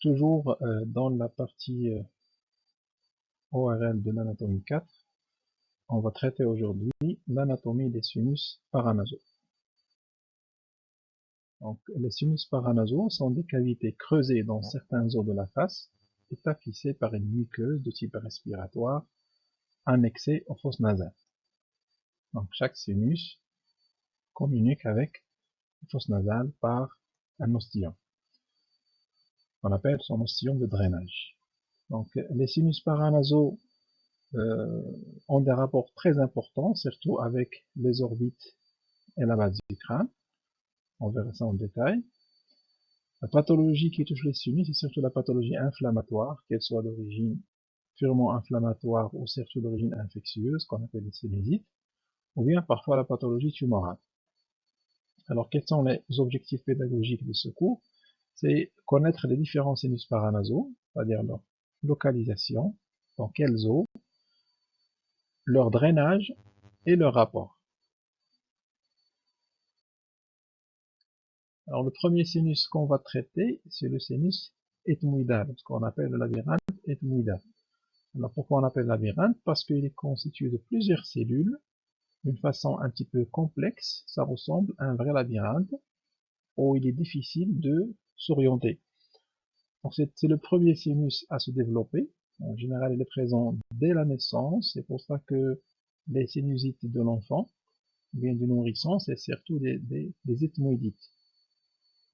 Toujours euh, dans la partie euh, ORL de l'anatomie 4, on va traiter aujourd'hui l'anatomie des sinus paranasaux. Donc, les sinus paranasaux sont des cavités creusées dans certains os de la face et tapissées par une muqueuse de type respiratoire annexée aux fosses nasales. Donc, chaque sinus communique avec la fosse nasale par un ostillon qu'on appelle son ostillon de drainage. Donc les sinus paranasaux euh, ont des rapports très importants, surtout avec les orbites et la base du crâne. On verra ça en détail. La pathologie qui touche les sinus, c'est surtout la pathologie inflammatoire, qu'elle soit d'origine purement inflammatoire ou surtout d'origine infectieuse, qu'on appelle les sinusites, ou bien parfois la pathologie tumorale. Alors quels sont les objectifs pédagogiques de ce cours? C'est connaître les différents sinus paranasaux, c'est-à-dire leur localisation, dans quelles eaux, leur drainage et leur rapport. Alors le premier sinus qu'on va traiter, c'est le sinus ethmoïdal, ce qu'on appelle le labyrinthe ethmoïdal. Alors pourquoi on appelle labyrinthe? Parce qu'il est constitué de plusieurs cellules, d'une façon un petit peu complexe, ça ressemble à un vrai labyrinthe, où il est difficile de s'orienter. c'est le premier sinus à se développer. En général, il est présent dès la naissance. C'est pour ça que les sinusites de l'enfant, bien du nourrisson, c'est surtout des, des, des ethmoïdites.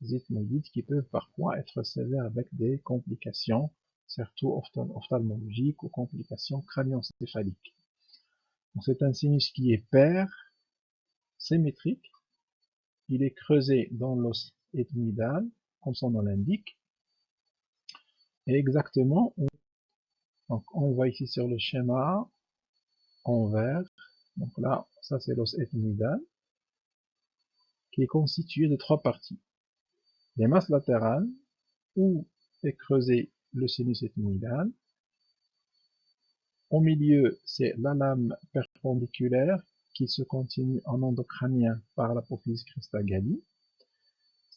Des ethmoïdites qui peuvent parfois être sévères avec des complications, surtout ophtalmologiques ou complications crânioencéphaliques. C'est un sinus qui est pair, symétrique. Il est creusé dans l'os ethmoïdal comme son nom l'indique. Et exactement, donc on voit ici sur le schéma en vert, donc là, ça c'est l'os ethmoïdal, qui est constitué de trois parties. Les masses latérales, où est creusé le sinus ethmoïdal. Au milieu, c'est la lame perpendiculaire qui se continue en endocrânien par l'apophyse cristagalli.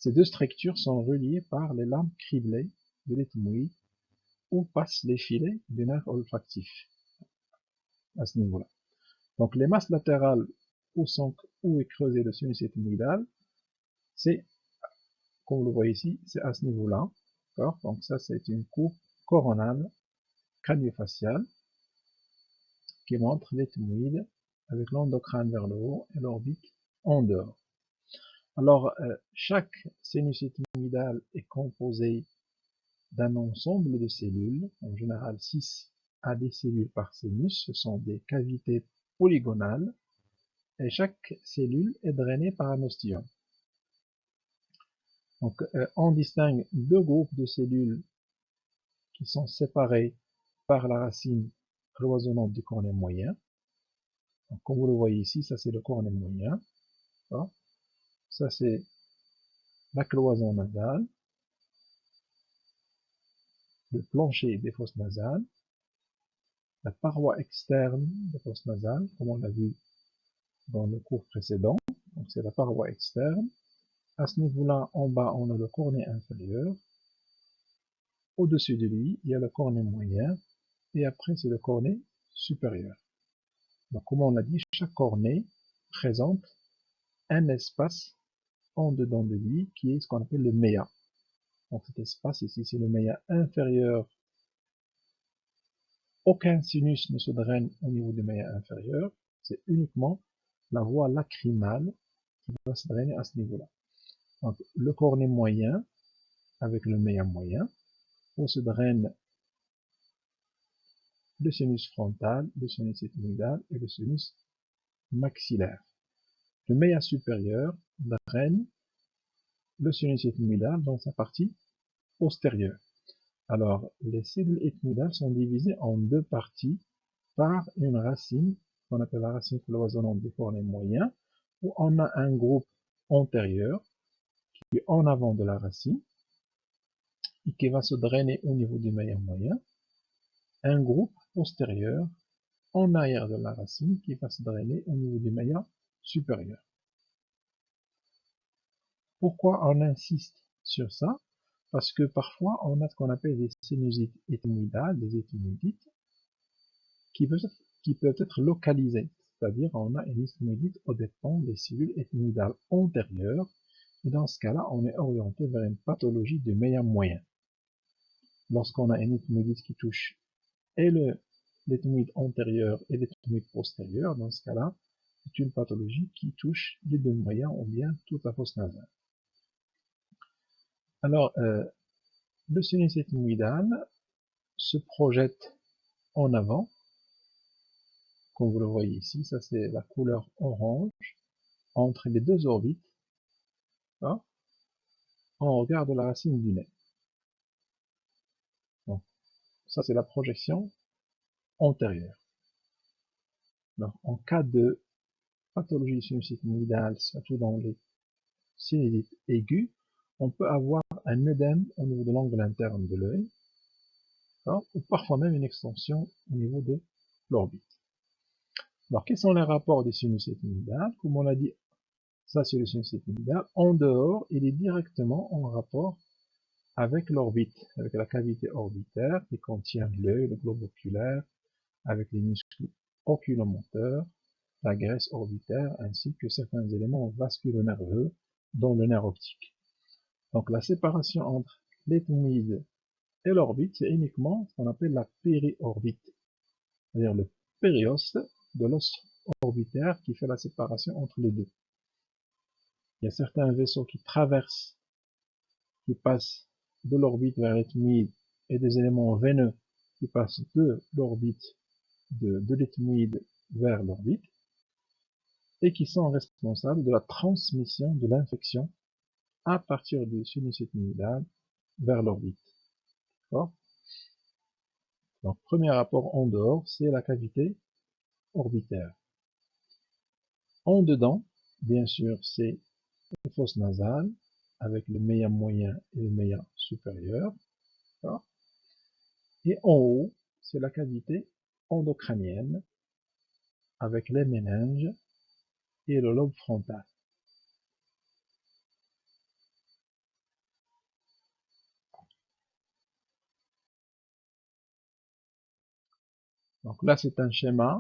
Ces deux structures sont reliées par les lames criblées de l'ethmoïde où passent les filets du nerf olfactif à ce niveau-là. Donc les masses latérales où, sont, est creusé le sinus ethmoïdal, c'est, comme vous le voyez ici, c'est à ce niveau-là. Donc ça c'est une coupe coronale craniofaciale qui montre l'ethmoïde avec l'endocrâne vers le haut et l'orbite en dehors. Alors, euh, chaque sinus ethmoïdal est composé d'un ensemble de cellules, en général 6 à des cellules par sinus, ce sont des cavités polygonales, et chaque cellule est drainée par un ostillon. Donc, euh, on distingue deux groupes de cellules qui sont séparées par la racine cloisonnante du cornet moyen. comme vous le voyez ici, ça c'est le cornet moyen. Ça, c'est la cloison nasale, le plancher des fosses nasales, la paroi externe des fosses nasales, comme on l'a vu dans le cours précédent. Donc, c'est la paroi externe. À ce niveau-là, en bas, on a le cornet inférieur. Au-dessus de lui, il y a le cornet moyen. Et après, c'est le cornet supérieur. Donc, comme on l'a dit, chaque cornet présente un espace en dedans de lui, qui est ce qu'on appelle le méa. Donc cet espace ici, c'est le méa inférieur. Aucun sinus ne se draine au niveau du méa inférieur, c'est uniquement la voie lacrymale qui va se drainer à ce niveau-là. Donc le cornet moyen, avec le méa moyen, où se draine le sinus frontal, le sinus ethmoïdal et le sinus maxillaire. Le méa supérieur draine le sinus ethmoïdal dans sa partie postérieure. Alors, les cellules ethmoïdales sont divisées en deux parties par une racine, qu'on appelle la racine cloisonnante des cornets moyens, où on a un groupe antérieur qui est en avant de la racine et qui va se drainer au niveau du meilleur moyen, un groupe postérieur en arrière de la racine qui va se drainer au niveau du meilleur supérieur. Pourquoi on insiste sur ça? Parce que parfois, on a ce qu'on appelle des sinusites ethmoïdales, des ethmoïdites, qui peuvent, être, localisées. C'est-à-dire, on a une ethmoïdite au dépend des cellules ethmoïdales antérieures. Et dans ce cas-là, on est orienté vers une pathologie de meilleur moyen. Lorsqu'on a une ethmoïdite qui touche et l'ethmoïde antérieur et l'ethmoïde postérieur, dans ce cas-là, c'est une pathologie qui touche les deux moyens ou bien toute la fosse nasale. Alors, euh, le sinus ethmoïdal se projette en avant, comme vous le voyez ici, ça c'est la couleur orange, entre les deux orbites, hein, en regard de la racine du nez. ça c'est la projection antérieure. en cas de pathologie sinusite surtout dans les sinusites aigus, on peut avoir un œdème au niveau de l'angle interne de l'œil, ou parfois même une extension au niveau de l'orbite. Alors, quels sont les rapports des sinus ethmoïdales Comme on l'a dit, ça c'est le sinus ethmoïdal. En dehors, il est directement en rapport avec l'orbite, avec la cavité orbitaire qui contient l'œil, le globe oculaire, avec les muscles oculomoteurs, la graisse orbitaire, ainsi que certains éléments vasculo-nerveux, dont le nerf optique. Donc la séparation entre l'ethmoïde et l'orbite, c'est uniquement ce qu'on appelle la périorbite, c'est-à-dire le périoste de l'os orbitaire qui fait la séparation entre les deux. Il y a certains vaisseaux qui traversent, qui passent de l'orbite vers l'ethmoïde, et des éléments veineux qui passent de l'orbite, de, de vers l'orbite, et qui sont responsables de la transmission de l'infection à partir du ethmoïdal vers l'orbite. Donc, premier rapport en dehors, c'est la cavité orbitaire. En dedans, bien sûr, c'est la fosse nasale avec le meilleur moyen et le meilleur supérieur. Et en haut, c'est la cavité endocrânienne avec les méninges et le lobe frontal. Donc là, c'est un schéma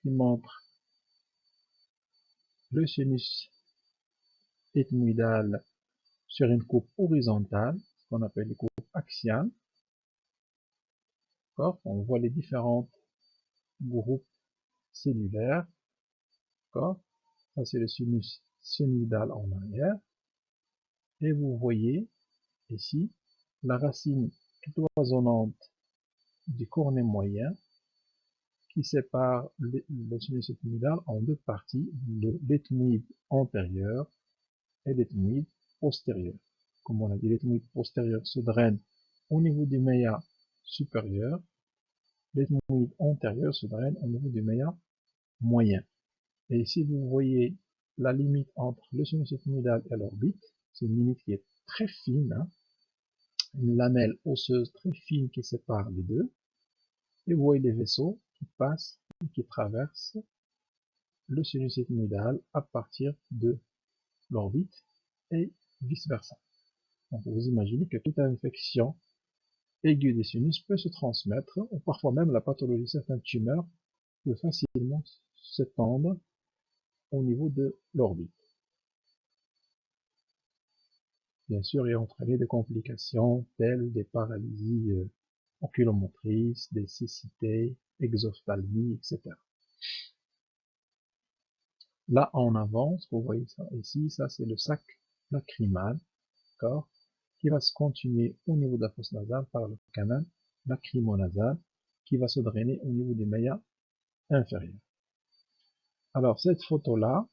qui montre le sinus ethmoïdal sur une coupe horizontale, ce qu'on appelle les coupes axiales. On voit les différents groupes cellulaires. Ça, c'est le sinus sinusal en arrière. Et vous voyez ici la racine cloisonnante du cornet moyen qui sépare le, sinus ethmoïdal en deux parties, l'ethmoïde antérieur et l'ethmoïde postérieur. Comme on a dit, l'ethmoïde postérieur se draine au niveau du méa supérieur, l'ethmoïde antérieur se draine au niveau du méa moyen. Et ici, vous voyez la limite entre le sinus ethmoïdal et l'orbite, c'est une limite qui est très fine, hein. une lamelle osseuse très fine qui sépare les deux, et vous voyez les vaisseaux qui passe et qui traverse le sinus ethmoïdal à partir de l'orbite et vice versa. Donc vous imaginez que toute infection aiguë des sinus peut se transmettre, ou parfois même la pathologie de certaines tumeurs peut facilement s'étendre au niveau de l'orbite. Bien sûr, et entraîner des complications telles des paralysies euh, oculomotrices, des cécités, exophthalmie, etc. Là, en avance, vous voyez ça ici, ça c'est le sac lacrymal, d'accord, qui va se continuer au niveau de la fosse nasale par le canal lacrymonasal, qui va se drainer au niveau des maillas inférieurs. Alors, cette photo-là,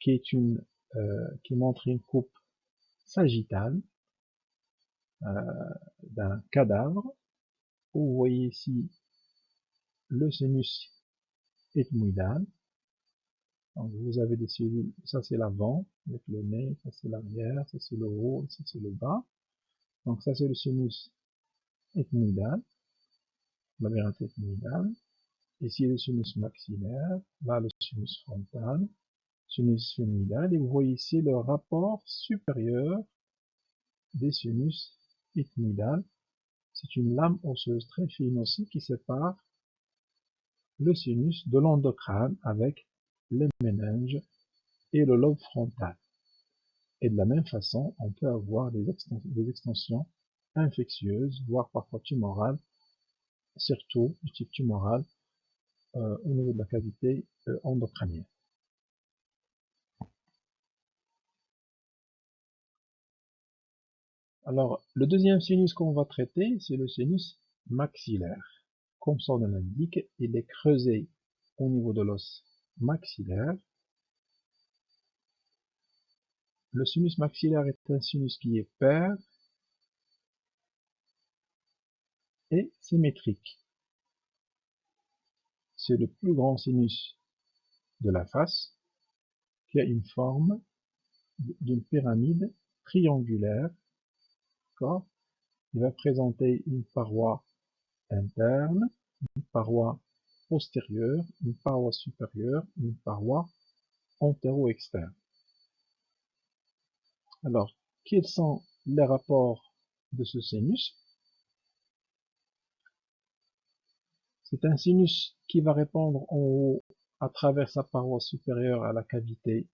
qui est une, euh, qui montre une coupe sagittale euh, d'un cadavre, vous voyez ici le sinus ethmoïdal. Donc vous avez des cellules, ça c'est l'avant, avec le nez, ça c'est l'arrière, ça c'est le haut, ça c'est le bas. Donc ça c'est le sinus ethmoïdal, labyrinthe ethmoïdal. Ici le sinus maxillaire, là le sinus frontal, sinus phénoïdal, et vous voyez ici le rapport supérieur des sinus ethmoïdales. C'est une lame osseuse très fine aussi qui sépare le sinus de l'endocrâne avec les méninges et le lobe frontal. Et de la même façon, on peut avoir des, extensions infectieuses, voire parfois tumorales, surtout du type tumoral au niveau de la cavité euh, endocrânienne. Alors, le deuxième sinus qu'on va traiter, c'est le sinus maxillaire. Comme son nom l'indique, il est creusé au niveau de l'os maxillaire. Le sinus maxillaire est un sinus qui est pair et symétrique. C'est le plus grand sinus de la face qui a une forme d'une pyramide triangulaire il va présenter une paroi interne, une paroi postérieure, une paroi supérieure, une paroi antéro-externe. Alors, quels sont les rapports de ce sinus? C'est un sinus qui va répondre en haut à travers sa paroi supérieure à la cavité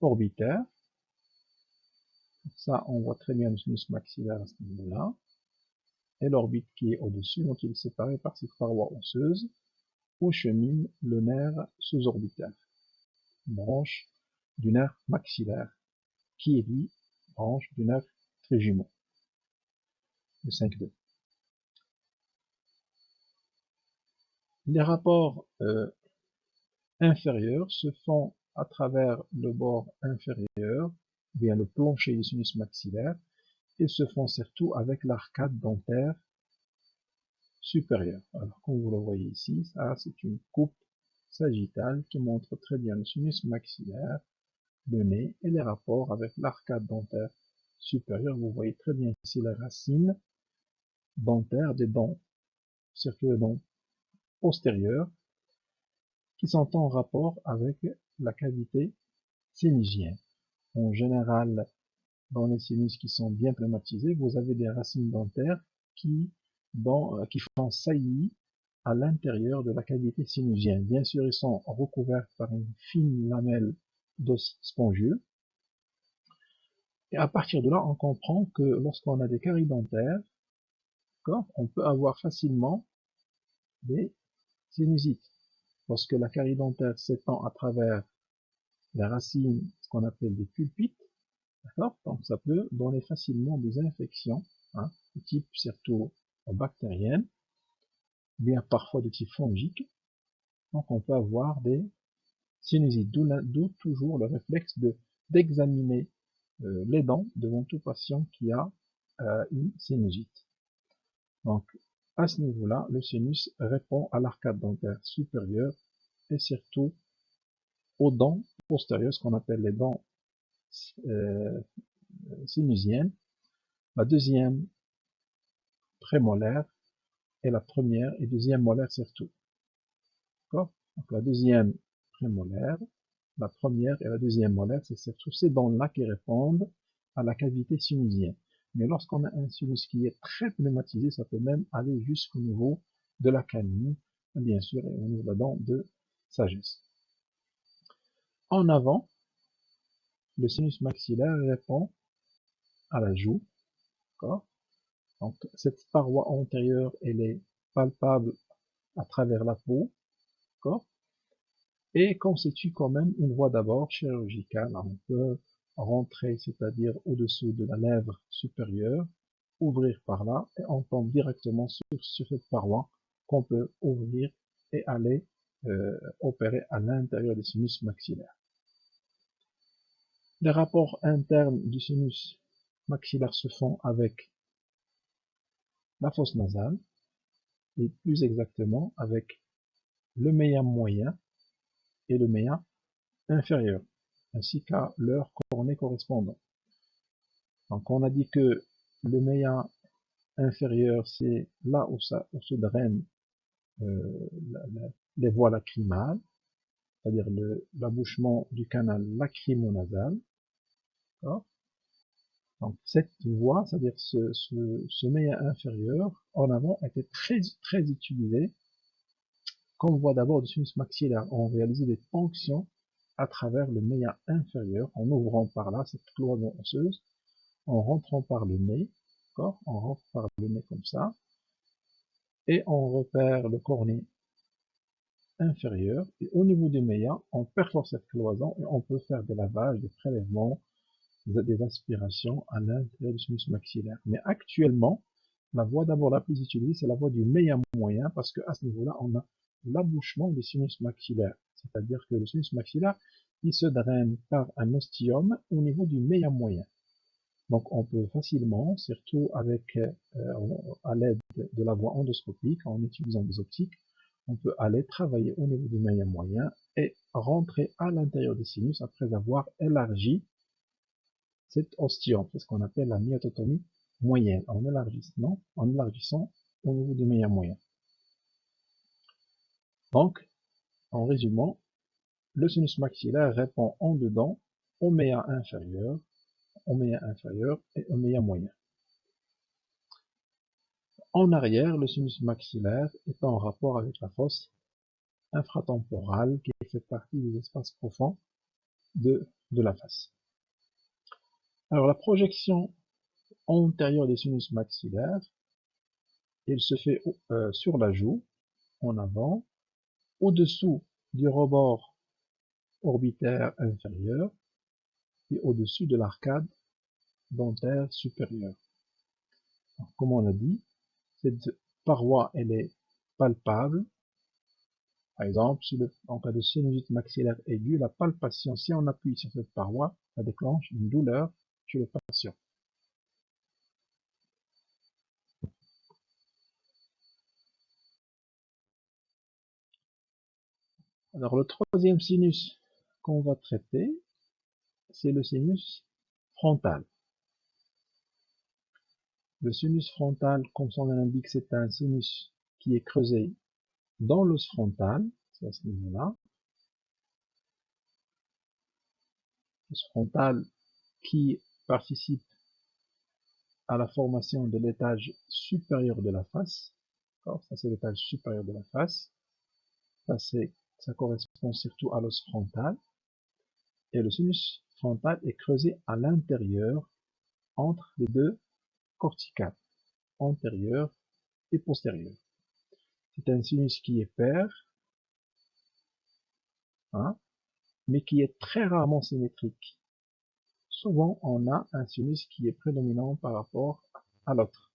orbitaire. Ça, on voit très bien le sinus maxillaire à ce niveau-là. Et l'orbite qui est au-dessus, donc il est séparé par cette paroi osseuse où chemine le nerf sous-orbital, branche du nerf maxillaire, qui est lui branche du nerf trijumeau, le 5-2. Les rapports euh, inférieurs se font à travers le bord inférieur bien le plancher du sinus maxillaire et se font surtout avec l'arcade dentaire supérieure. Alors comme vous le voyez ici, ça c'est une coupe sagittale qui montre très bien le sinus maxillaire, le nez et les rapports avec l'arcade dentaire supérieure. Vous voyez très bien ici la racine dentaire des dents, surtout les dents postérieures, qui sont en rapport avec la cavité sinusienne. En général, dans les sinus qui sont bien pneumatisés, vous avez des racines dentaires qui, euh, qui font saillie à l'intérieur de la cavité sinusienne. Bien sûr, ils sont recouverts par une fine lamelle d'os spongieux. Et à partir de là, on comprend que lorsqu'on a des caries dentaires, on peut avoir facilement des sinusites. Lorsque la carie dentaire s'étend à travers les racines, ce qu'on appelle des pulpites, Donc ça peut donner facilement des infections, hein, de type surtout bactérienne, bien parfois de type fongique. Donc on peut avoir des sinusites, d'où toujours le réflexe de d'examiner euh, les dents devant tout patient qui a euh, une sinusite. À ce niveau-là, le sinus répond à l'arcade dentaire supérieure et surtout aux dents postérieures, ce qu'on appelle les dents euh, sinusiennes. La deuxième prémolaire et la première et deuxième molaire surtout. Donc la deuxième prémolaire, la première et la deuxième molaire, c'est surtout ces dents-là qui répondent à la cavité sinusienne. Mais lorsqu'on a un sinus qui est très pneumatisé, ça peut même aller jusqu'au niveau de la canine, bien sûr, et au niveau de la dent de sagesse. En avant, le sinus maxillaire répond à la joue. Donc cette paroi antérieure, elle est palpable à travers la peau. Et constitue quand même une voie d'abord chirurgicale. On peut rentrer, c'est-à-dire au-dessous de la lèvre supérieure, ouvrir par là, et on tombe directement sur, sur cette paroi qu'on peut ouvrir et aller euh, opérer à l'intérieur des sinus maxillaires. Les rapports internes du sinus maxillaire se font avec la fosse nasale, et plus exactement avec le méa moyen et le méa inférieur, ainsi qu'à leur cornée correspondant. Donc on a dit que le méa inférieur, c'est là où, ça, se draine euh, les voies lacrymales, c'est-à-dire l'abouchement du canal lacrymonasal. Donc cette voie, c'est-à-dire ce, ce, ce inférieur, en avant, était très, très utilisé comme voie d'abord du sinus maxillaire. On réalisait des fonctions à travers le méa inférieur, en ouvrant par là cette cloison osseuse, en rentrant par le nez, on rentre par le nez comme ça, et on repère le cornet inférieur, et au niveau du méa, on perfore cette cloison et on peut faire des lavages, des prélèvements, des aspirations à l'intérieur du sinus maxillaire. Mais actuellement, la voie d'abord la plus utilisée, c'est la voie du méa moyen, parce qu'à ce niveau-là, on a l'abouchement du sinus maxillaire. C'est-à-dire que le sinus maxillaire, il se draine par un ostium au niveau du méa moyen. Donc on peut facilement, surtout avec euh, à l'aide de la voie endoscopique, en utilisant des optiques, on peut aller travailler au niveau du méa moyen et rentrer à l'intérieur du sinus après avoir élargi cet ostium, c'est ce qu'on appelle la myototomie moyenne, en élargissant, en élargissant au niveau du méa moyen. Donc, en résumant, le sinus maxillaire répond en dedans au méa inférieur, au méa inférieur et au méa moyen. En arrière, le sinus maxillaire est en rapport avec la fosse infratemporale qui fait partie des espaces profonds de, de la face. Alors la projection antérieure des sinus maxillaires, elle se fait euh, sur la joue, en avant, au-dessous du rebord orbitaire inférieur et au-dessus de l'arcade dentaire supérieure. comme on l'a dit, cette paroi elle est palpable. Par exemple, en cas de sinusite maxillaire aiguë, la palpation, si on appuie sur cette paroi, ça déclenche une douleur chez le patient. Alors le troisième sinus qu'on va traiter, c'est le sinus frontal. Le sinus frontal, comme son nom l'indique, c'est un sinus qui est creusé dans l'os frontal, c'est à ce niveau-là. L'os frontal qui participe à la formation de l'étage supérieur de la face. Ça c'est l'étage supérieur de la face. Ça c'est ça correspond surtout à l'os frontal, et le sinus frontal est creusé à l'intérieur entre les deux corticales, antérieure et postérieure. C'est un sinus qui est pair, hein, mais qui est très rarement symétrique. Souvent, on a un sinus qui est prédominant par rapport à l'autre.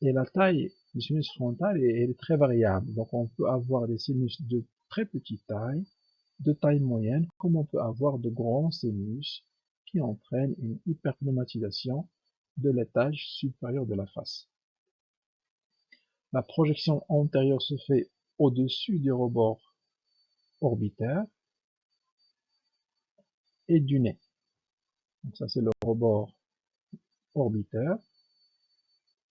Et la taille du sinus frontal est, est, très variable. Donc, on peut avoir des sinus de très petite taille, de taille moyenne, comme on peut avoir de grands sinus qui entraînent une hyperpneumatisation de l'étage supérieur de la face. La projection antérieure se fait au-dessus du rebord orbitaire et du nez. Donc ça c'est le rebord orbitaire.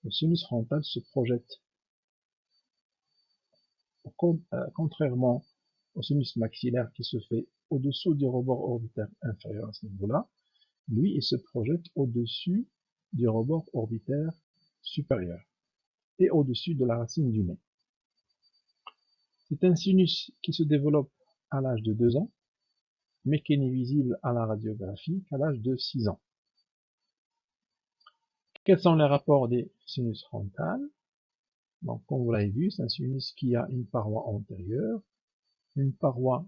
Le sinus frontal se projette contrairement au sinus maxillaire qui se fait au-dessous du rebord orbitaire inférieur à ce niveau-là, lui, il se projette au-dessus du rebord orbitaire supérieur et au-dessus de la racine du nez. C'est un sinus qui se développe à l'âge de 2 ans, mais qui n'est visible à la radiographie qu'à l'âge de 6 ans. Quels sont les rapports des sinus frontales? Donc, comme vous l'avez vu, c'est un sinus qui a une paroi antérieure, une paroi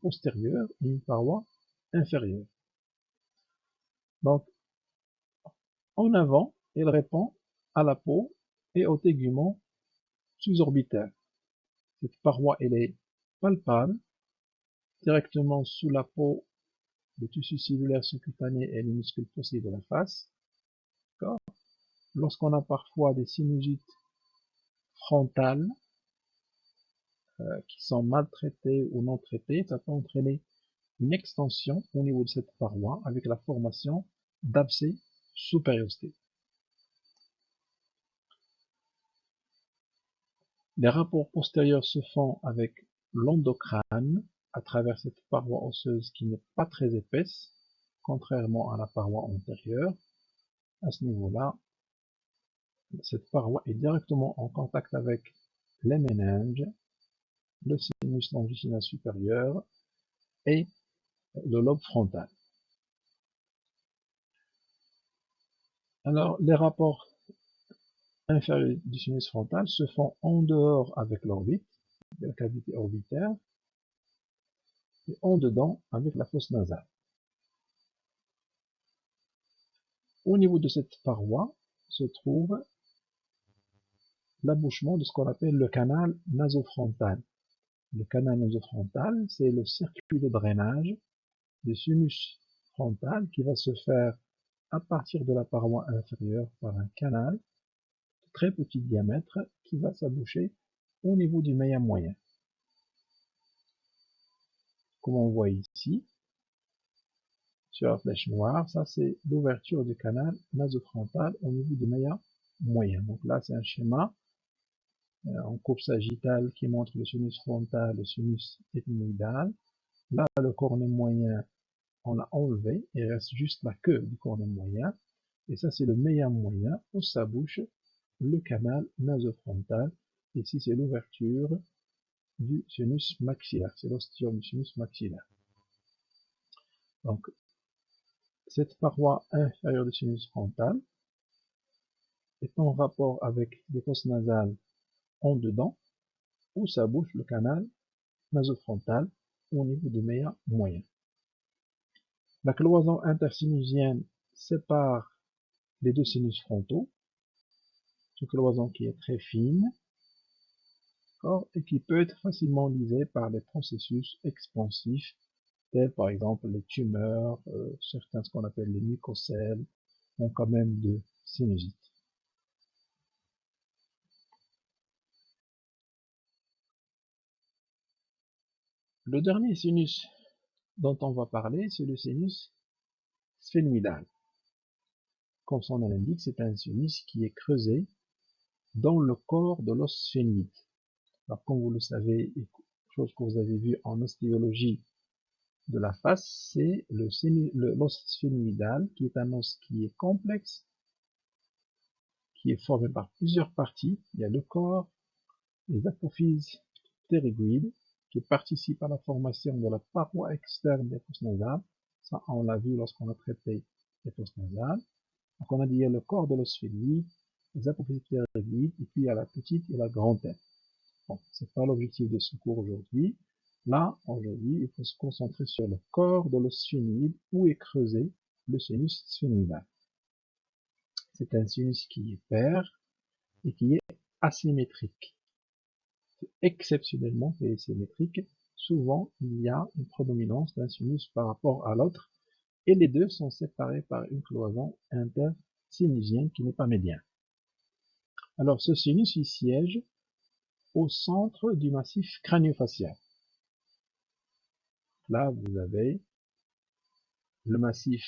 postérieure et une paroi inférieure. Donc, en avant, il répond à la peau et au tégument sous-orbitaire. Cette paroi, elle est palpable, directement sous la peau, le tissu cellulaire sous-cutané et les muscles fossés de la face. Lorsqu'on a parfois des sinusites frontales euh, qui sont mal traitées ou non traitées, ça peut entraîner une extension au niveau de cette paroi avec la formation d'abcès sous périosté. Les rapports postérieurs se font avec l'endocrâne à travers cette paroi osseuse qui n'est pas très épaisse, contrairement à la paroi antérieure. à ce niveau-là, cette paroi est directement en contact avec les méninges, le sinus longitudinal supérieur et le lobe frontal. Alors, les rapports inférieurs du sinus frontal se font en dehors avec l'orbite, la cavité orbitaire, et en dedans avec la fosse nasale. Au niveau de cette paroi se trouve l'abouchement de ce qu'on appelle le canal nasofrontal. Le canal nasofrontal, c'est le circuit de drainage du sinus frontal qui va se faire à partir de la paroi inférieure par un canal de très petit diamètre qui va s'aboucher au niveau du méa moyen. Comme on voit ici, sur la flèche noire, ça c'est l'ouverture du canal nasofrontal au niveau du méa moyen. Donc là c'est un schéma en coupe sagittale qui montre le sinus frontal, le sinus ethmoïdal. Là le cornet moyen on l'a enlevé, il reste juste la queue du cornet moyen, et ça c'est le meilleur moyen où sa bouche, le canal nasofrontal, ici c'est l'ouverture du sinus maxillaire, c'est l'ostium du sinus maxillaire. Donc, cette paroi inférieure du sinus frontal est en rapport avec les fosses nasales en dedans, où sa bouche, le canal nasofrontal, au niveau du meilleur moyen. La cloison intersinusienne sépare les deux sinus frontaux, une cloison qui est très fine, et qui peut être facilement lisée par des processus expansifs, tels par exemple les tumeurs, euh, certains ce qu'on appelle les mucocèles, ont quand même de sinusite. Le dernier sinus dont on va parler, c'est le sinus sphénoïdal. Comme son nom l'indique, c'est un sinus qui est creusé dans le corps de l'os sphénoïde. Comme vous le savez, chose que vous avez vu en ostéologie de la face, c'est l'os sphénoïdal, qui est un os qui est complexe, qui est formé par plusieurs parties. Il y a le corps, les apophyses ptérygoïdes, qui participent à la formation de la paroi externe des fosses nasales. Ça, on l'a vu lorsqu'on a traité les fosses nasales. Donc, on a dit le corps de l'os les apophyses ptérygoïdes, et puis il y a la petite et la grande tête. Bon, c'est pas l'objectif de ce cours aujourd'hui. Là, aujourd'hui, il faut se concentrer sur le corps de l'os où est creusé le sinus sphénoïdal. C'est un sinus qui est pair et qui est asymétrique exceptionnellement symétrique, souvent il y a une prédominance d'un sinus par rapport à l'autre, et les deux sont séparés par une cloison intersinusienne qui n'est pas médiane. Alors ce sinus il siège au centre du massif crânio-facial. Là vous avez le massif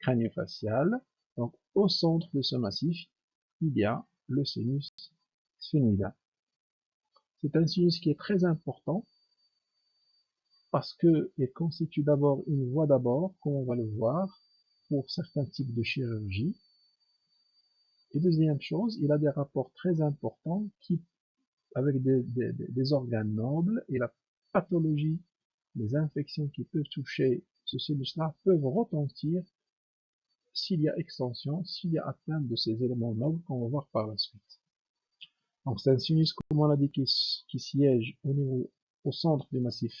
crânio-facial, donc au centre de ce massif il y a le sinus sphénoïdal. C'est un sinus qui est très important parce qu'il constitue d'abord une voie d'abord, comme on va le voir, pour certains types de chirurgie. Et deuxième chose, il a des rapports très importants qui, avec des, organes nobles et la pathologie, les infections qui peuvent toucher ce sinus-là peuvent retentir s'il y a extension, s'il y a atteinte de ces éléments nobles qu'on va voir par la suite. C'est un sinus, comme on l'a dit, qui, siège au niveau, au centre du massif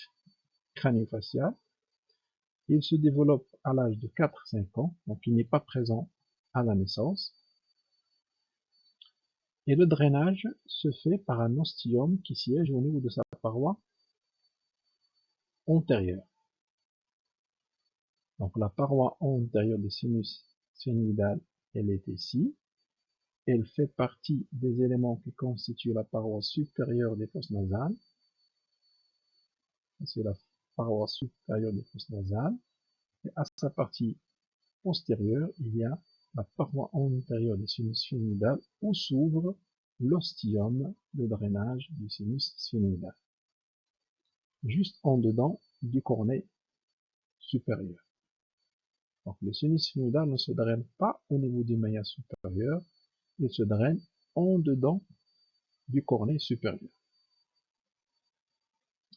crânio-facial. Il se développe à l'âge de 4-5 ans, donc il n'est pas présent à la naissance. Et le drainage se fait par un ostium qui siège au niveau de sa paroi antérieure. Donc la paroi antérieure du sinus sphénoïdal, elle est ici. Elle fait partie des éléments qui constituent la paroi supérieure des fosses nasales. C'est la paroi supérieure des fosses nasales. Et à sa partie postérieure, il y a la paroi antérieure du sinus sphénoïdal où s'ouvre l'ostium de drainage du sinus sphénoïdal. Juste en dedans du cornet supérieur. Donc le sinus sphygmoïdal ne se draine pas au niveau du maillage supérieur, il se draine en dedans du cornet supérieur.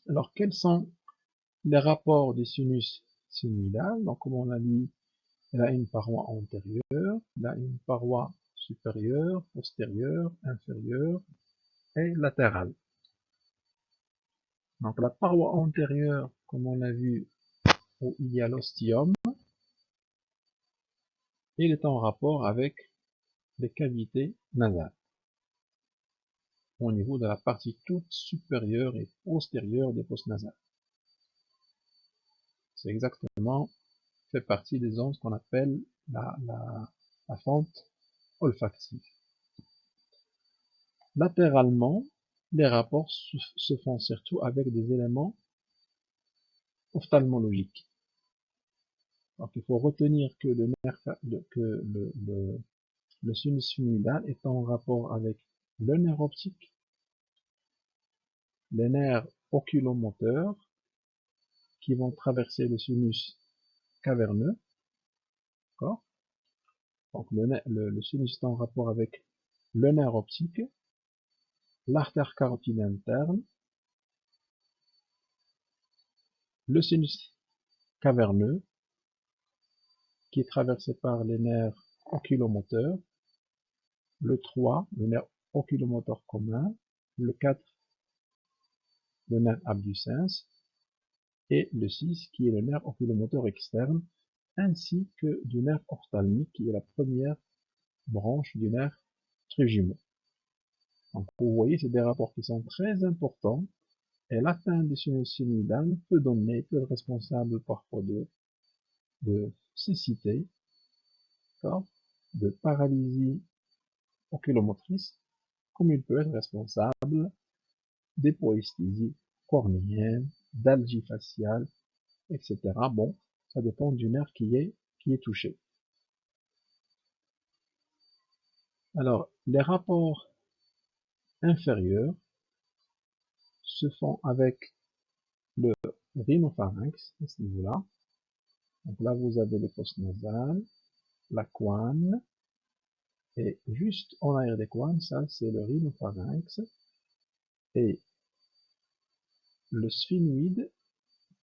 Alors quels sont les rapports du sinus sphygmoïdal Donc comme on l'a dit, il a une paroi antérieure, il a une paroi supérieure, postérieure, inférieure et latérale. Donc la paroi antérieure, comme on l'a vu, où il y a l'ostium, il est en rapport avec les cavités nasales au niveau de la partie toute supérieure et postérieure des fosses nasales. C'est exactement fait partie des ondes qu'on appelle la, fente olfactive. Latéralement, les rapports se font surtout avec des éléments ophtalmologiques. Donc il faut retenir que le nerf, que le, le sinus est en rapport avec le nerf optique, les nerfs oculomoteurs qui vont traverser le sinus caverneux. Donc le, le, le sinus est en rapport avec le nerf optique, l'artère carotide interne, le sinus caverneux, qui est traversé par les nerfs oculomoteurs, le 3, le nerf oculomoteur commun, le 4, le nerf abducens, et le 6, qui est le nerf oculomoteur externe, ainsi que du nerf ophtalmique, qui est la première branche du nerf trijumeau. Donc, vous voyez, c'est des rapports qui sont très importants. Et l'atteinte du sinus peut donner, peut être responsable parfois de, de cécité, de paralysie oculomotrice, comme il peut être responsable d'hypoesthésie cornéenne, d'algie faciale, etc. Bon, ça dépend du nerf qui est, qui est touché. Alors, les rapports inférieurs se font avec le rhinopharynx à ce niveau-là. Donc là, vous avez les fosses nasales, la couane, et juste en arrière des couanes, ça c'est le rhinopharynx, et le sphygmoïde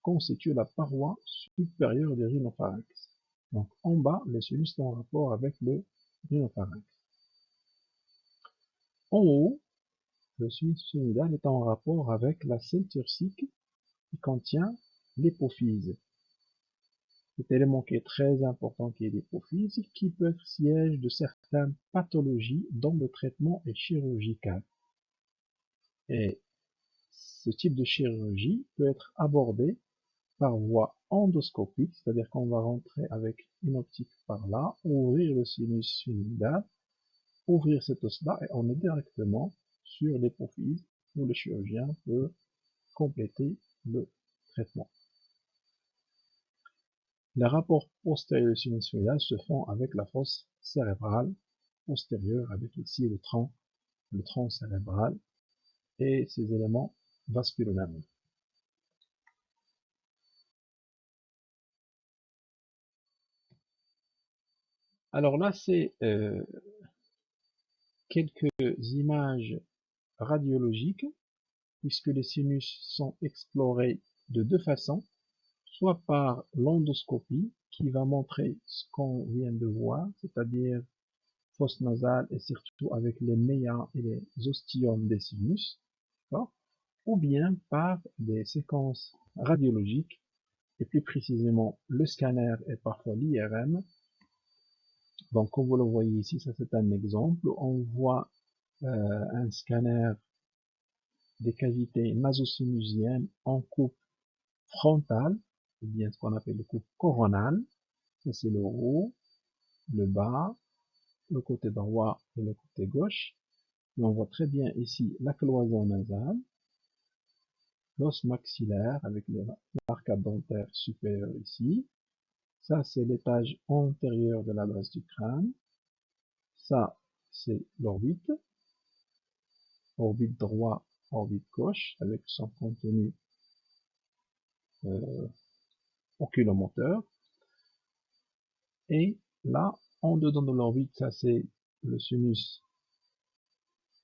constitue la paroi supérieure du rhinopharynx. Donc en bas, le sinus est en rapport avec le rhinopharynx. En haut, le sinus sphygmoïdal est en rapport avec la ceinture qui contient l'hypophyse. Cet élément qui est très important qui est l'hypophyse, qui peut être siège de certaines pathologies dont le traitement est chirurgical. Et ce type de chirurgie peut être abordé par voie endoscopique, c'est-à-dire qu'on va rentrer avec une optique par là, ouvrir le sinus sphygmoïdal, ouvrir cet os-là, et on est directement sur l'hypophyse, où le chirurgien peut compléter le traitement. Les rapports postérieurs sinussoïdal se font avec la fosse cérébrale postérieure, avec ici le tronc, le tronc cérébral et ses éléments vasculaires. Alors là, c'est euh, quelques images radiologiques, puisque les sinus sont explorés de deux façons, soit par l'endoscopie, qui va montrer ce qu'on vient de voir, c'est-à-dire fosse nasale et surtout avec les méas et les ostiomes des sinus, ou bien par des séquences radiologiques, et plus précisément le scanner et parfois l'IRM, donc, comme vous le voyez ici, ça c'est un exemple. On voit euh, un scanner des cavités nasosinusiennes en coupe frontale, ou bien ce qu'on appelle le coupe coronale. Ça c'est le haut, le bas, le côté droit et le côté gauche. Et on voit très bien ici la cloison nasale, l'os maxillaire avec l'arcade dentaire supérieur ici, ça, c'est l'étage antérieur de la base du crâne. Ça, c'est l'orbite. Orbite droit, orbite gauche, avec son contenu euh, oculomoteur. Et là, en dedans de l'orbite, ça c'est le sinus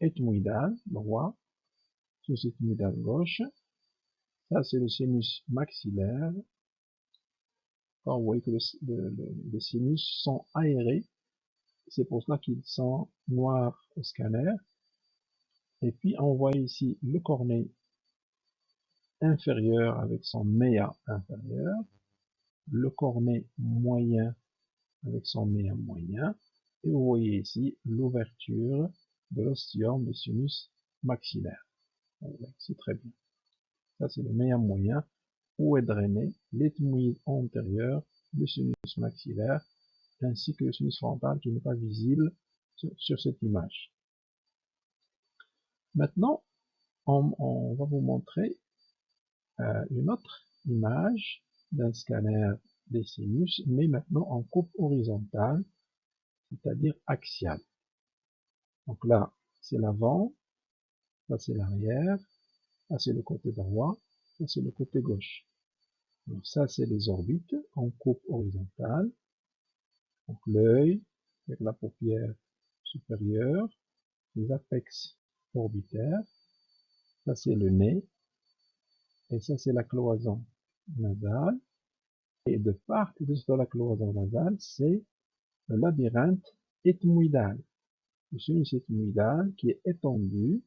ethmoïdal droit, sinus ethmoïdal gauche. Ça c'est le sinus maxillaire. vous voyez que les sinus sont aérés. C'est pour cela qu'ils sont noirs au scanner. Et puis on voit ici le cornet inférieur avec son méa inférieur, le cornet moyen avec son méa moyen, et vous voyez ici l'ouverture de l'ostium du sinus maxillaire. C'est très bien. Ça c'est le méa moyen où est drainé l'ethmoïde antérieur du sinus maxillaire ainsi que le sinus frontal qui n'est pas visible sur cette image. Maintenant, on, va vous montrer euh, une autre image d'un scanner des sinus, mais maintenant en coupe horizontale, c'est-à-dire axiale. Donc là, c'est l'avant, là c'est l'arrière, là c'est le côté droit, là c'est le côté gauche. Donc ça, c'est les orbites en coupe horizontale. Donc l'œil, avec la paupière supérieure, les apex orbitaire. Ça, c'est le nez. Et ça, c'est la cloison nasale. Et de part et de la cloison nasale, c'est le labyrinthe ethmoïdal. Le sinus ethmoïdal qui est étendu,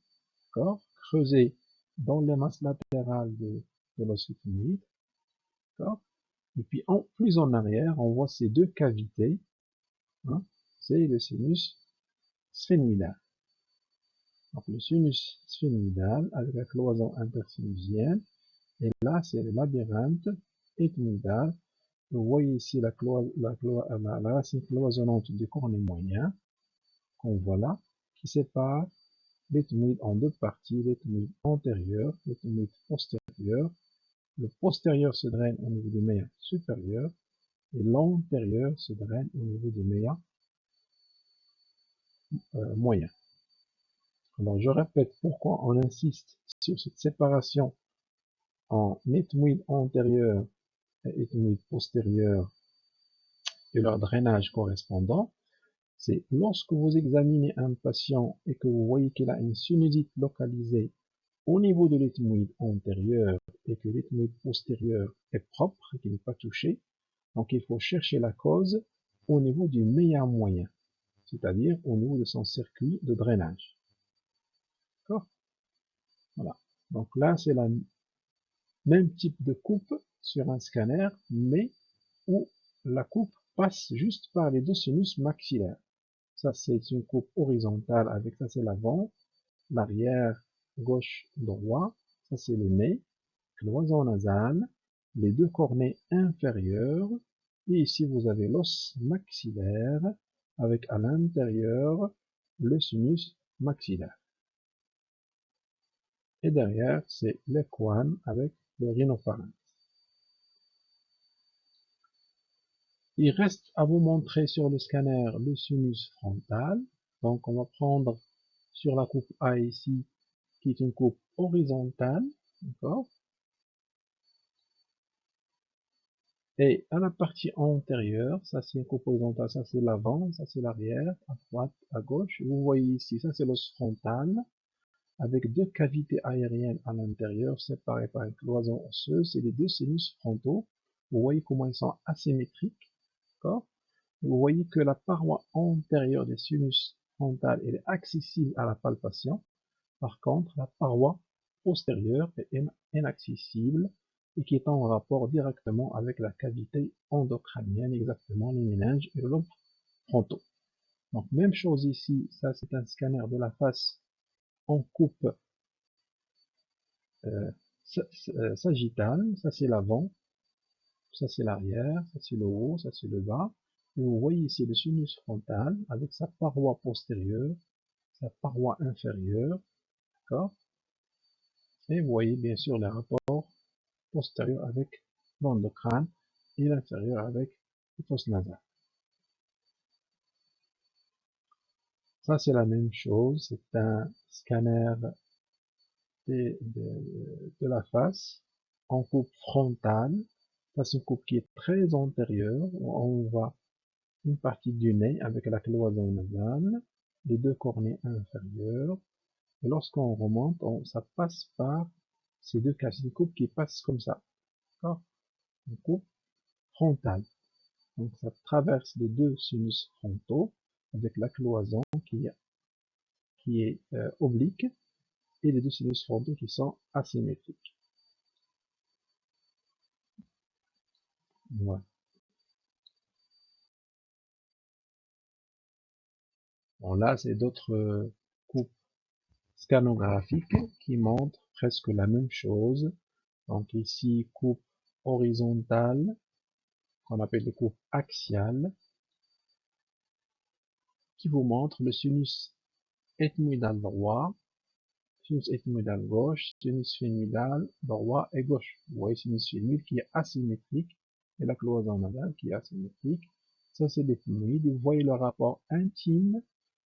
creusé dans les masses latérales de, l'os Et puis, en, plus en arrière, on voit ces deux cavités. Hein, c'est le sinus sphénoïdal. Le sinus sphénoïdal avec la cloison intersinusienne. Et là, c'est le labyrinthe ethmoïdal. Vous voyez ici la, la, racine cloisonnante du cornet moyen, qu'on voit là, qui sépare l'ethmoïde en deux parties, l'ethmoïde antérieur, l'ethmoïde postérieur. Le postérieur se draine au niveau du méa supérieur et l'antérieur se draine au niveau du méa euh, moyen. Alors je répète pourquoi on insiste sur cette séparation en ethmoïde antérieur et ethmoïde postérieur et leur drainage correspondant. C'est lorsque vous examinez un patient et que vous voyez qu'il a une sinusite localisée au niveau de l'ethmoïde antérieur et que l'ethmoïde postérieur est propre et qu'il n'est pas touché, donc il faut chercher la cause au niveau du meilleur moyen, c'est-à-dire au niveau de son circuit de drainage. Voilà. Donc là, c'est la même type de coupe sur un scanner, mais où la coupe passe juste par les deux sinus maxillaires. Ça, c'est une coupe horizontale avec ça, c'est l'avant, l'arrière, gauche, droit. Ça, c'est le nez, cloison nasale, les deux cornets inférieurs. Et ici, vous avez l'os maxillaire avec à l'intérieur le sinus maxillaire. Et derrière, c'est l'équane avec rhinopharynx. Il reste à vous montrer sur le scanner le sinus frontal. Donc on va prendre sur la coupe A ici, qui est une coupe horizontale. Et à la partie antérieure, ça c'est une coupe horizontale, ça c'est l'avant, ça c'est l'arrière, à droite, à gauche. Vous voyez ici, ça c'est l'os frontal avec deux cavités aériennes à l'intérieur séparées par une cloison osseuse et les deux sinus frontaux. Vous voyez comment ils sont asymétriques. Vous voyez que la paroi antérieure des sinus frontal est accessible à la palpation. Par contre, la paroi postérieure est inaccessible et qui est en rapport directement avec la cavité endocrânienne, exactement les méninges et le lobe frontaux. Donc même chose ici, ça c'est un scanner de la face on coupe euh, euh, sagittale, ça c'est l'avant, ça c'est l'arrière, ça c'est le haut, ça c'est le bas. Et vous voyez ici le sinus frontal avec sa paroi postérieure, sa paroi inférieure, d'accord? Et vous voyez bien sûr les rapports postérieurs avec l'endocrâne et l'inférieur avec le fosse nasale. Ça, c'est la même chose. C'est un scanner de, la face en coupe frontale. Ça, c'est une coupe qui est très antérieure. On va une partie du nez avec la cloison nasale, les deux cornets inférieurs. Et lorsqu'on remonte, on, ça passe par ces deux cases, une coupe qui passe comme ça. D'accord? Une coupe frontale. Donc ça traverse les deux sinus frontaux avec la cloison qui, est euh, oblique et les deux sinus frontaux qui sont asymétriques. Voilà. Bon, là, c'est d'autres euh, coupes scanographiques qui montrent presque la même chose. Donc ici, coupe horizontale, qu'on appelle les coupes axiales, qui vous montre le sinus ethmoïdal droit, sinus ethmoïdal gauche, sinus phénoïdal droit et gauche. Vous voyez sinus phénoïde qui est asymétrique et la cloison nasale qui est asymétrique. Ça, c'est l'ethmoïde. Vous voyez le rapport intime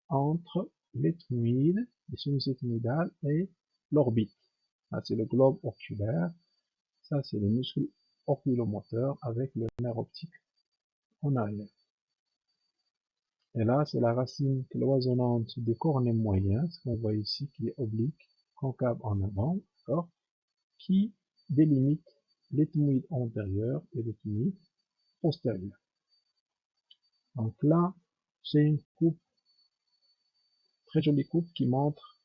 entre l'ethmoïde, le sinus ethmoïdal et l'orbite. Ça, c'est le globe oculaire. Ça, c'est le muscle oculomoteur avec le nerf optique en arrière. Et là, c'est la racine cloisonnante du cornet moyen, ce qu'on voit ici, qui est oblique, concave en avant, d'accord, qui délimite l'ethmoïde antérieur et l'ethmoïde postérieur. Donc là, c'est une coupe, très jolie coupe qui montre,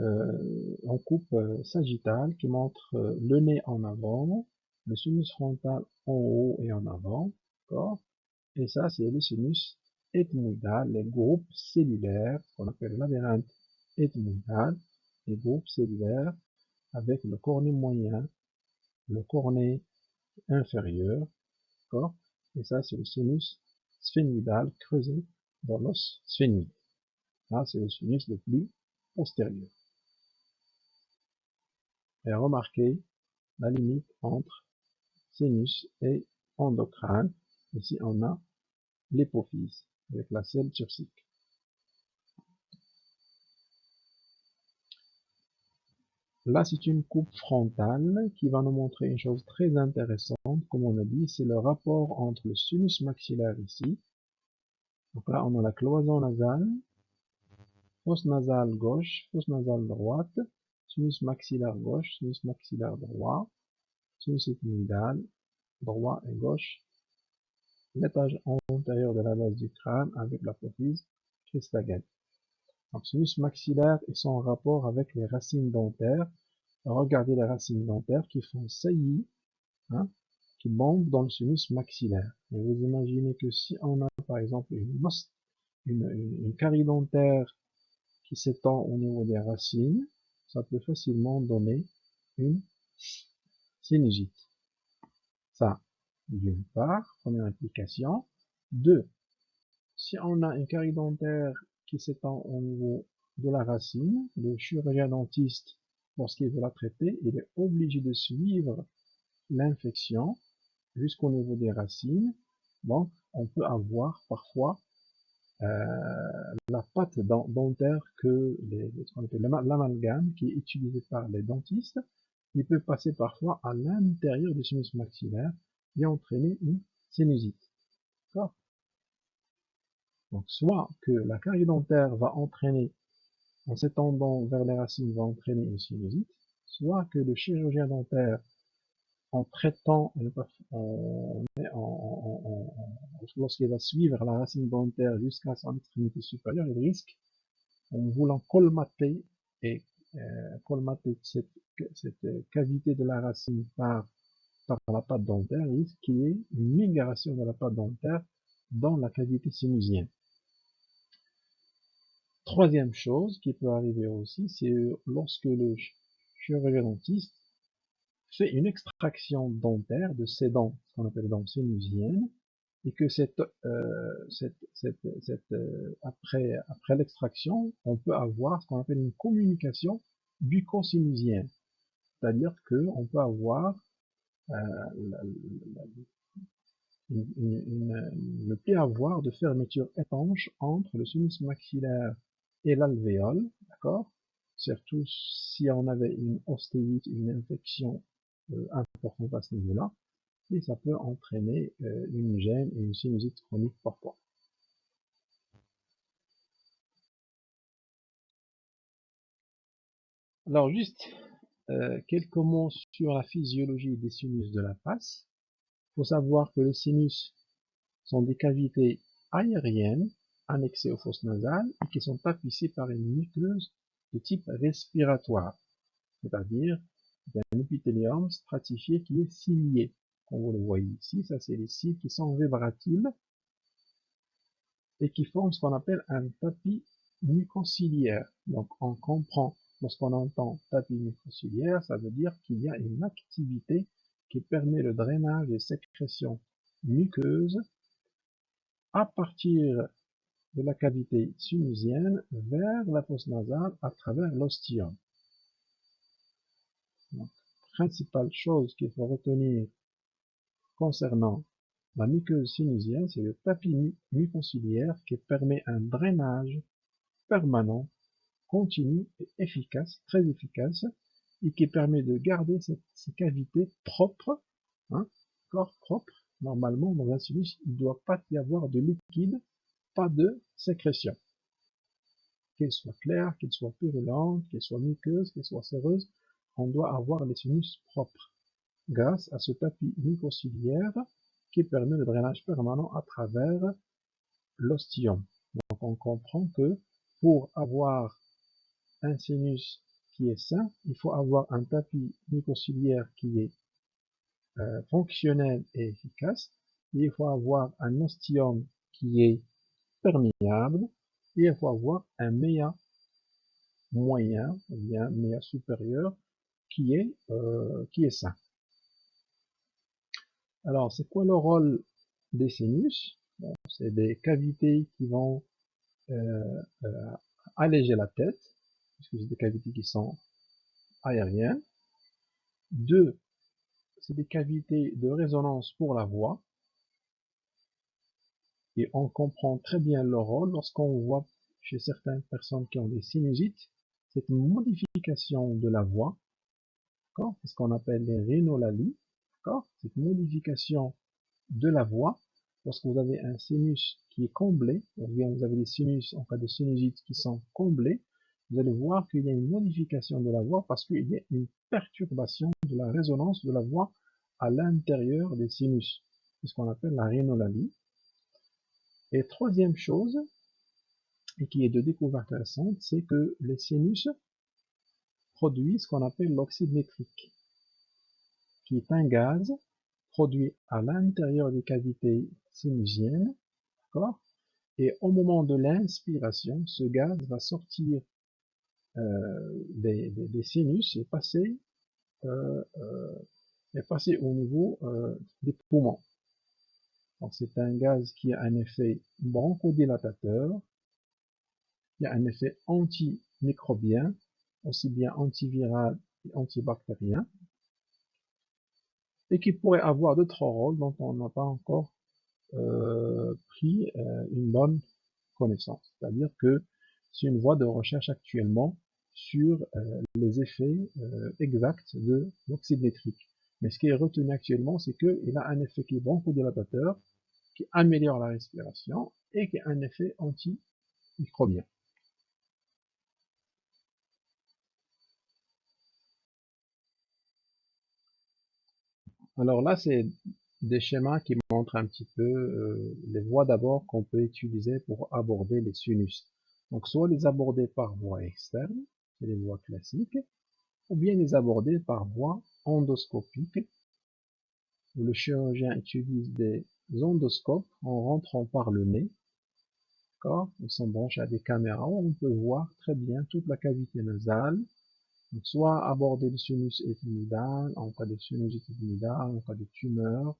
euh, en coupe euh, sagittale, qui montre euh, le nez en avant, le sinus frontal en haut et en avant, d'accord Et ça, c'est le sinus les groupes cellulaires, qu'on appelle labyrinthe ethmoïdal, les groupes cellulaires avec le cornet moyen, le cornet inférieur, d'accord? Et ça, c'est le sinus sphénoïdal creusé dans l'os sphénoïde. Là, c'est le sinus le plus postérieur. Et remarquez la limite entre sinus et endocrine. Ici, on a l'hypophyse avec la selle turcique. Là, c'est une coupe frontale qui va nous montrer une chose très intéressante. Comme on a dit, c'est le rapport entre le sinus maxillaire ici. Donc là, on a la cloison nasale, fosse nasale gauche, fosse nasale droite, sinus maxillaire gauche, sinus maxillaire droit, sinus ethmoïdal, droit et gauche, l'étage antérieur de la base du crâne avec l'apophyse. Donc, sinus maxillaire et son rapport avec les racines dentaires. Regardez les racines dentaires qui font saillie, hein, qui montent dans le sinus maxillaire. Et vous imaginez que si on a par exemple une, une, une carie dentaire qui s'étend au niveau des racines, ça peut facilement donner une sinusite. Ça, d'une part, première implication. Deux, si on a une carie dentaire qui s'étend au niveau de la racine, le chirurgien dentiste, lorsqu'il veut la traiter, il est obligé de suivre l'infection jusqu'au niveau des racines. Donc, on peut avoir parfois euh, la pâte dentaire que l'amalgame qui est utilisé par les dentistes, il peut passer parfois à l'intérieur du sinus maxillaire et entraîner une sinusite. D'accord? Donc, soit que la carie dentaire va entraîner, en s'étendant vers les racines, va entraîner une sinusite, soit que le chirurgien dentaire, en traitant, lorsqu'il va suivre la racine dentaire jusqu'à son extrémité supérieure, il risque, en voulant colmater et euh, colmater cette cavité de la racine par par la pâte dentaire risque qu'il y ait une migration de la pâte dentaire dans la cavité sinusienne. Troisième chose qui peut arriver aussi, c'est lorsque le chirurgien dentiste fait une extraction dentaire de ses dents, ce qu'on appelle dents sinusiennes, et que cette, euh, euh, après, l'extraction, on peut avoir ce qu'on appelle une communication bucco-sinusienne. C'est-à-dire qu'on peut avoir le ne plaît avoir de fermeture étanche entre le sinus maxillaire et l'alvéole, d'accord? Surtout si on avait une ostéite, une infection euh, importante à ce niveau-là, et ça peut entraîner euh, une gêne et une sinusite chronique parfois. Alors juste euh, quelques mots sur la physiologie des sinus de la face. Il faut savoir que les sinus sont des cavités aériennes annexées aux fosses nasales et qui sont tapissées par une muqueuse de type respiratoire, c'est-à-dire un épithélium stratifié qui est cilié. Comme vous le voyez ici, ça c'est les cils qui sont vibratiles et qui forment ce qu'on appelle un tapis mucociliaire. Donc on comprend, lorsqu'on entend tapis mucociliaire, ça veut dire qu'il y a une activité qui permet le drainage des sécrétions muqueuses à partir de la cavité sinusienne vers la fosse nasale à travers l'ostium. Principale chose qu'il faut retenir concernant la muqueuse sinusienne, c'est le tapis mucociliaire qui permet un drainage permanent, continu et efficace, très efficace, et qui permet de garder ces cavités propres, hein, corps propre. Normalement, dans un sinus, il ne doit pas y avoir de liquide, pas de sécrétion. Qu'elle soit claire, qu'elle soit purulente, qu'elle soit muqueuse, qu'elle soit séreuse, on doit avoir les sinus propres, grâce à ce tapis mucociliaire qui permet le drainage permanent à travers l'ostium. Donc on comprend que pour avoir un sinus qui est sain, il faut avoir un tapis mucociliaire qui est euh, fonctionnel et efficace, il faut avoir un ostium qui est perméable, il faut avoir un méa moyen, ou bien méa supérieur, qui est, euh, sain. Alors, c'est quoi le rôle des sinus? C'est des cavités qui vont euh, alléger la tête, puisque c'est des cavités qui sont aériennes. Deux, c'est des cavités de résonance pour la voix. Et on comprend très bien leur rôle lorsqu'on voit chez certaines personnes qui ont des sinusites, cette modification de la voix, c'est ce qu'on appelle les rhinolalies, cette modification de la voix, lorsque vous avez un sinus qui est comblé, ou bien vous avez des sinus en cas de sinusite qui sont comblés, vous allez voir qu'il y a une modification de la voix parce qu'il y a une perturbation de la résonance de la voix à l'intérieur des sinus. C'est ce qu'on appelle la rhinolalie. Et troisième chose, et qui est de découverte récente, c'est que les sinus produisent ce qu'on appelle l'oxyde nitrique qui est un gaz produit à l'intérieur des cavités sinusiennes, et au moment de l'inspiration, ce gaz va sortir euh, des, sinus et passer, euh, euh, au niveau des poumons. c'est un gaz qui a un effet bronchodilatateur, qui a un effet antimicrobien, aussi bien antiviral et antibactérien, et qui pourrait avoir d'autres rôles dont on n'a pas encore pris une bonne connaissance. C'est-à-dire que c'est une voie de recherche actuellement sur euh, les effets exacts de l'oxyde. Mais ce qui est retenu actuellement, c'est qu'il a un effet qui est bronchodilatateur, qui améliore la respiration et qui a un effet antimicrobien. Alors là, c'est des schémas qui montrent un petit peu euh, les voies d'abord qu'on peut utiliser pour aborder les sinus. Donc soit les aborder par voie externe, c'est les voies classiques, ou bien les aborder par voie endoscopique, où le chirurgien utilise des endoscopes en rentrant par le nez. Ils sont branchés à des caméras où on peut voir très bien toute la cavité nasale, soit aborder le sinus ethmoïdal en cas de sinus ethmoïdal, en cas de tumeur,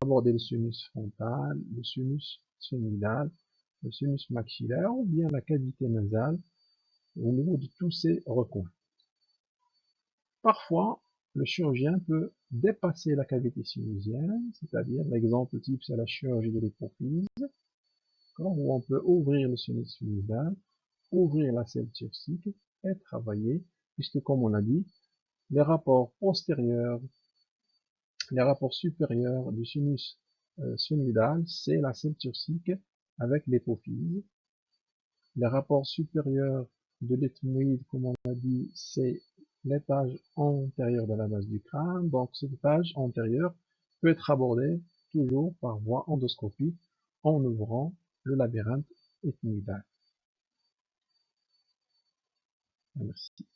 aborder le sinus frontal, le sinus sphénoïdal, le sinus maxillaire ou bien la cavité nasale au niveau de tous ces recoins. Parfois, le chirurgien peut dépasser la cavité sinusienne, c'est-à-dire l'exemple type c'est la chirurgie de l'hypophyse, où on peut ouvrir le sinus sphénoïdal, ouvrir la selle turcique et travailler puisque comme on l'a dit, les rapports postérieurs, les rapports supérieurs du sinus euh, c'est la selle turcique avec l'hypophyse. Les rapports supérieurs de l'ethmoïde, comme on l'a dit, c'est l'étage antérieur de la base du crâne. Donc cet étage antérieur peut être abordé toujours par voie endoscopique en ouvrant le labyrinthe ethmoïdal. Merci.